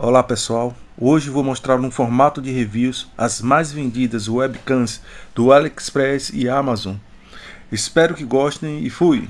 Olá pessoal, hoje vou mostrar no formato de reviews as mais vendidas webcams do AliExpress e Amazon. Espero que gostem e fui!